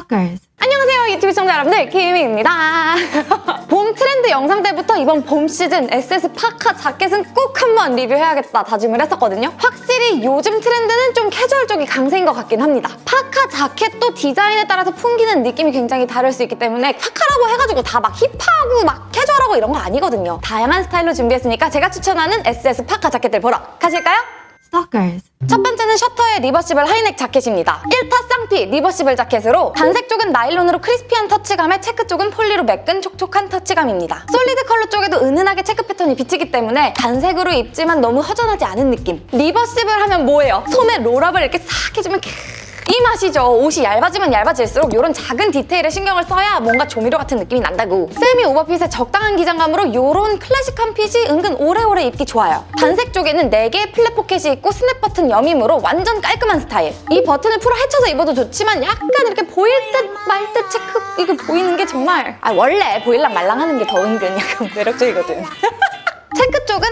Stalkers. 안녕하세요 유튜브 시청자 여러분들 김희입니다 봄 트렌드 영상 때부터 이번 봄 시즌 SS 파카 자켓은 꼭 한번 리뷰해야겠다 다짐을 했었거든요 확실히 요즘 트렌드는 좀 캐주얼 쪽이 강세인 것 같긴 합니다 파카 자켓도 디자인에 따라서 풍기는 느낌이 굉장히 다를 수 있기 때문에 파카라고 해가지고 다 막 힙하고 막 캐주얼하고 이런 거 아니거든요 다양한 스타일로 준비했으니까 제가 추천하는 SS 파카 자켓들 보러 가실까요? Stalkers. 첫 번째는 셔터의 reversible high neck 자켓입니다. 1타 쌍피 reversible 자켓으로 단색 쪽은 나일론으로 crispy한 터치감에 체크 쪽은 poly로 매끈 촉촉한 터치감입니다. solid 컬러 쪽에도 은은하게 체크 패턴이 비치기 때문에 단색으로 입지만 너무 허전하지 않은 느낌. reversible 하면 뭐예요? 소매 roll-up을 이렇게 싹 해주면 이 맛이죠. 옷이 얇아지면 얇아질수록 이런 작은 디테일에 신경을 써야 뭔가 조미료 같은 느낌이 난다고. 세미 오버핏의 적당한 기장감으로 이런 클래식한 fit이 은근 오래오래 입기 좋아요. 단색 쪽에는 4개의 flap 포켓이 있고 snap 버튼 여밈으로 완전 깔끔한 스타일. 이 버튼을 풀어 헤쳐서 입어도 좋지만 약간 이렇게 보일 듯 말 듯 체크 이게 보이는 게 정말 아 원래 보일랑 말랑 하는 게 더 은근 약간 매력적이거든. 체크 쪽은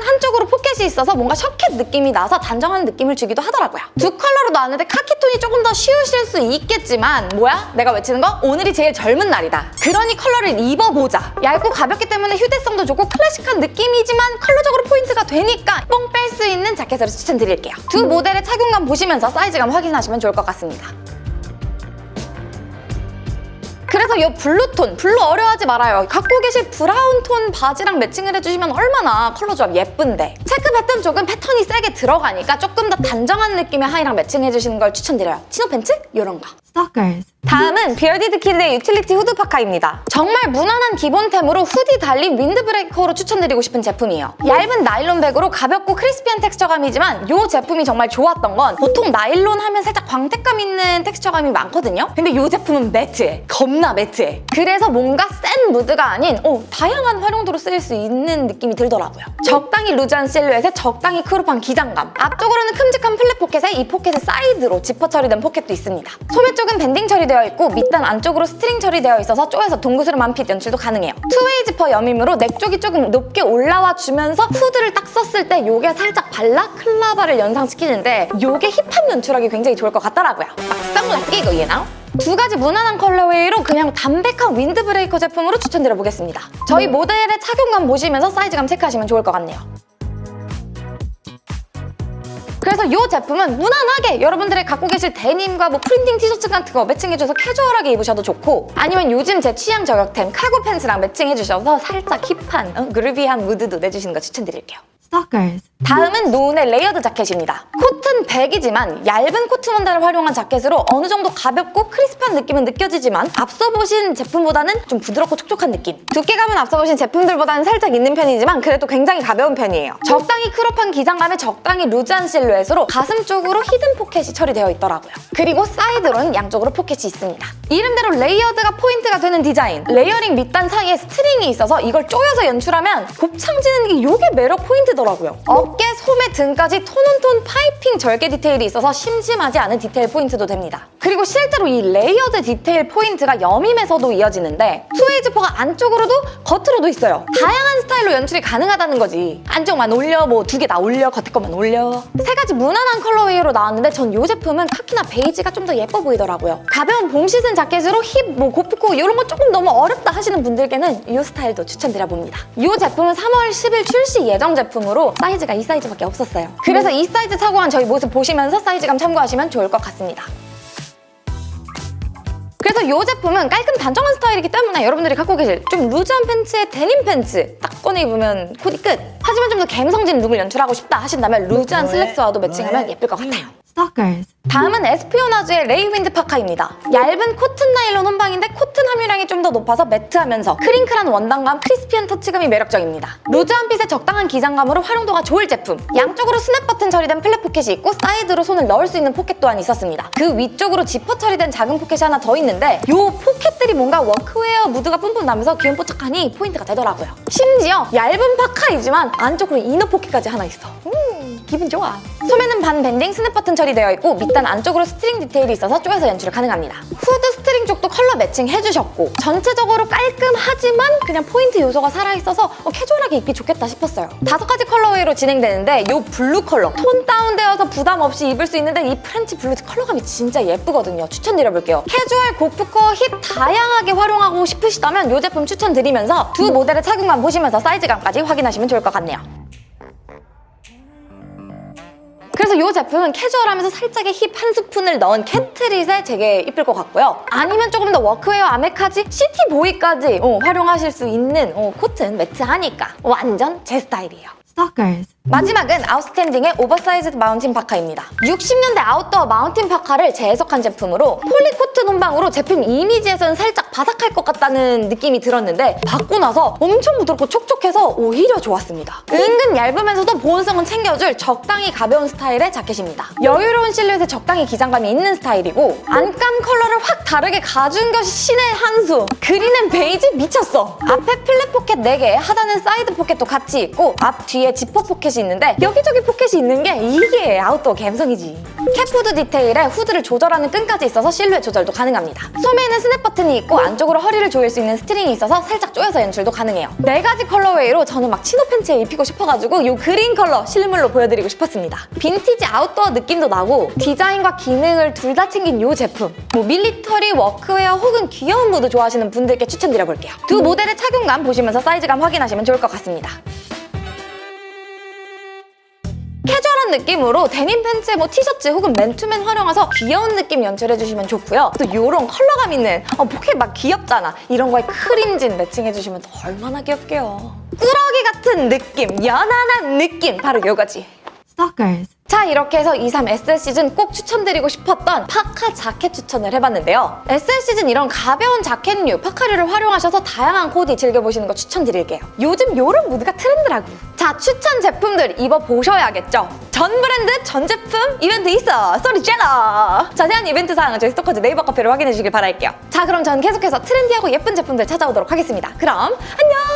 포켓이 있어서 뭔가 shacket 느낌이 나서 단정한 느낌을 주기도 하더라고요. 두 컬러로 나왔는데 카키 톤이 조금 더 쉬우실 수 있겠지만 뭐야? 내가 외치는 거? 오늘이 제일 젊은 날이다. 그러니 컬러를 입어보자. 얇고 가볍기 때문에 휴대성도 좋고 클래식한 느낌이지만 컬러적으로 포인트가 되니까 뽕 뺄 수 있는 자켓으로 추천드릴게요. 두 모델의 착용감 보시면서 사이즈감 확인하시면 좋을 것 같습니다. 그래서 이 blue 톤, blue 어려워하지 말아요. 갖고 계실 brown 톤 바지랑 matching을 해주시면 얼마나 컬러 조합 예쁜데. 체크 패턴 쪽은 패턴이 세게 들어가니까 조금 더 단정한 느낌의 하의랑 matching해주시는 걸 추천드려요. chino 팬츠? 이런 거. Stalkers. 다음은 비얼디드 키드의 utility 후드 파카입니다. 정말 무난한 기본템으로 후디 달린 windbreaker로 추천드리고 싶은 제품이에요. 얇은 나일론 백으로 가볍고 crispy한 texture감이지만 이 제품이 정말 좋았던 건 보통 나일론 하면 살짝 광택감 있는 texture감이 많거든요. 근데 이 제품은 matte해. 겁나 matte해. 그래서 뭔가 센 무드가 아닌 어, 다양한 활용도로 쓰일 수 있는 느낌이 들더라고요. 적당히 loose한 실루엣에 적당히 crop한 기장감. 앞쪽으로는 큼직한 flap 포켓에 이 포켓의 사이드로 지퍼 처리된 포켓도 있습니다. 소매 쪽은 밴딩 처리 되어 있고 밑단 안쪽으로 string 처리되어 있어서 쪼여서 동그스름한 fit 연출도 가능해요. two-way 지퍼 여밈으로 neck 쪽이 조금 높게 올라와 주면서 후드를 딱 썼을 때 이게 살짝 balaclava를 연상시키는데 이게 hip한 연출하기 굉장히 좋을 것 같더라고요. 막 선글라스 끼고 you know? 두 가지 무난한 colorway로 그냥 담백한 windbreaker 제품으로 추천드려보겠습니다. 저희 모델의 착용감 보시면서 사이즈감 체크하시면 좋을 것 같네요. 그래서 이 제품은 무난하게 여러분들의 갖고 계실 데님과 뭐 printing 티셔츠 같은 거 matching해줘서 캐주얼하게 입으셔도 좋고 아니면 요즘 제 취향 저격템 cargo 팬츠랑 matching해주셔서 살짝 hip한 어, groovy한 무드도 내주시는 거 추천드릴게요. Stalkers. 다음은 노은의 layered 자켓입니다. 코튼 100이지만 얇은 코트 원단을 활용한 자켓으로 어느 정도 가볍고 crispy한 느낌은 느껴지지만 앞서 보신 제품보다는 좀 부드럽고 촉촉한 느낌. 두께감은 앞서 보신 제품들보다는 살짝 있는 편이지만 그래도 굉장히 가벼운 편이에요. 적당히 crop한 기장감에 적당히 loose한 실루엣으로 가슴 쪽으로 hidden 포켓이 처리되어 있더라고요. 그리고 사이드로는 양쪽으로 포켓이 있습니다. 이름대로 layered가 포인트가 되는 디자인. layering 밑단 사이에 string이 있어서 이걸 조여서 연출하면 곱창지는 게 이게 매력 포인트 더라고요. 어깨, 소매, 등까지 tone-on-tone piping 절개 디테일이 있어서 심심하지 않은 디테일 포인트도 됩니다. 그리고 실제로 이 layered 디테일 포인트가 여밈에서도 이어지는데 two-way 지퍼가 안쪽으로도 겉으로도 있어요. 다양한 스타일로 연출이 가능하다는 거지. 안쪽만 올려, 뭐 두 개 다 올려, 겉에 것만 올려. 세 가지 무난한 colorway로 나왔는데 전 이 제품은 카키나 베이지가 좀 더 예뻐 보이더라고요. 가벼운 봄 시즌 자켓으로 힙, 뭐 고프코 이런 거 조금 너무 어렵다 하시는 분들께는 이 스타일도 추천드려봅니다. 이 제품은 3월 10일 출시 예정 제품 으로 사이즈가 이 사이즈밖에 없었어요. 그래서 이 사이즈 착용한 저희 모습 보시면서 사이즈감 참고하시면 좋을 것 같습니다. 그래서 이 제품은 깔끔 단정한 스타일이기 때문에 여러분들이 갖고 계실 좀 loose한 팬츠에 데님 팬츠 딱 꺼내 입으면 코디 끝! 하지만 좀더 감성진 look을 연출하고 싶다 하신다면 loose한 슬랙스와도 matching하면 예쁠 것 같아요. Stalkers. 다음은 에스피오나즈의 레이윈드 파카입니다. 얇은 코튼 나일론 혼방인데 코튼 함유량이 좀 더 높아서 matte하면서 crinkle한 원단감, crispy한 터치감이 매력적입니다. loose한 fit에 적당한 기장감으로 활용도가 좋을 제품. 양쪽으로 snap 버튼 처리된 flap 포켓이 있고 사이드로 손을 넣을 수 있는 포켓 또한 있었습니다. 그 위쪽으로 지퍼 처리된 작은 포켓이 하나 더 있는데 이 포켓들이 뭔가 워크웨어 무드가 뿜뿜 나면서 귀염 뽀짝하니 포인트가 되더라고요. 심지어 얇은 파카이지만 안쪽으로 inner 포켓까지 하나 있어. 음, 기분 좋아. 소매는 반 밴딩 snap 버튼 처리되어 있고 밑단 안쪽으로 string 디테일이 있어서 쪼여서 연출 가능합니다. 후드 string 쪽도 컬러 매칭 해주셨고 전체적으로 깔끔하지만 그냥 포인트 요소가 살아있어서 어, 캐주얼하게 입기 좋겠다 싶었어요. 다섯 가지 colorway로 진행되는데 이 blue 컬러 tone down되어서 부담 없이 입을 수 있는데 이 French blue 컬러감이 진짜 예쁘거든요. 추천드려볼게요. 캐주얼, gorpcore, hip 다양하게 활용하고 싶으시다면 이 제품 추천드리면서 두 모델의 착용감 보시면서 사이즈감까지 확인하시면 좋을 것 같네요. 그래서 이 제품은 캐주얼하면서 살짝의 힙 한 스푼을 넣은 street에 되게 이쁠 것 같고요. 아니면 조금 더 workwear 아메카지 city boy까지 어, 활용하실 수 있는 어, 코트는 매트하니까 완전 제 스타일이에요. Stalkers. 마지막은 Outstanding의 oversize mountain 파카입니다. 60년대 아웃도어 mountain 파카를 재해석한 제품으로 poly cotton 혼방으로 제품 이미지에서는 살짝 바삭할 것 같다는 느낌이 들었는데 받고 나서 엄청 부드럽고 촉촉해서 오히려 좋았습니다. 은근 얇으면서도 보온성은 챙겨줄 적당히 가벼운 스타일의 자켓입니다. 여유로운 실루엣에 적당히 기장감이 있는 스타일이고 안감 컬러를 확 다르게 가준 것이 신의 한 수. green and 베이지 미쳤어. 앞에 flap 포켓 4개, 하단은 사이드 포켓도 같이 있고 앞 뒤에 지퍼 포켓이 있는데 여기저기 포켓이 있는 게 이게 아웃도어 감성이지. cap hood 디테일에 후드를 조절하는 끈까지 있어서 실루엣 조절도 가능합니다. 소매에는 스냅 버튼이 있고 안쪽으로 허리를 조일 수 있는 string이 있어서 살짝 조여서 연출도 가능해요. 네 가지 colorway로 저는 막 chino 팬츠에 입히고 싶어가지고 이 그린 컬러 실물로 보여드리고 싶었습니다. 빈티지 아웃도어 느낌도 나고 디자인과 기능을 둘 다 챙긴 이 제품. 뭐 military, workwear 혹은 귀여운 무드 좋아하시는 분들께 추천드려볼게요. 두 모델의 착용감 보시면서 사이즈감 확인하시면 좋을 것 같습니다. 캐주얼한 느낌으로 데님 팬츠에 뭐 티셔츠 혹은 맨투맨 활용해서 귀여운 느낌 연출해주시면 좋고요. 또 이런 컬러감 있는 어, 포켓 막 귀엽잖아. 이런 거에 크림진 매칭해주시면 또 얼마나 귀엽게요. 꾸러기 같은 느낌, young한 느낌 바로 이거지. Stalkers. 자 이렇게 해서 23 SS 시즌 꼭 추천드리고 싶었던 파카 자켓 추천을 해봤는데요. SS 시즌 이런 가벼운 자켓류, 파카류를 활용하셔서 다양한 코디 즐겨보시는 거 추천드릴게요. 요즘 요런 무드가 트렌드라고. 자 추천 제품들 입어보셔야겠죠. 전 브랜드, 전 제품 이벤트 있어! 소리 젤러! 자세한 이벤트 사항은 저희 스토커즈 네이버 카페를 확인해 주시길 바랄게요. 자 그럼 전 계속해서 트렌디하고 예쁜 제품들 찾아오도록 하겠습니다. 그럼 안녕!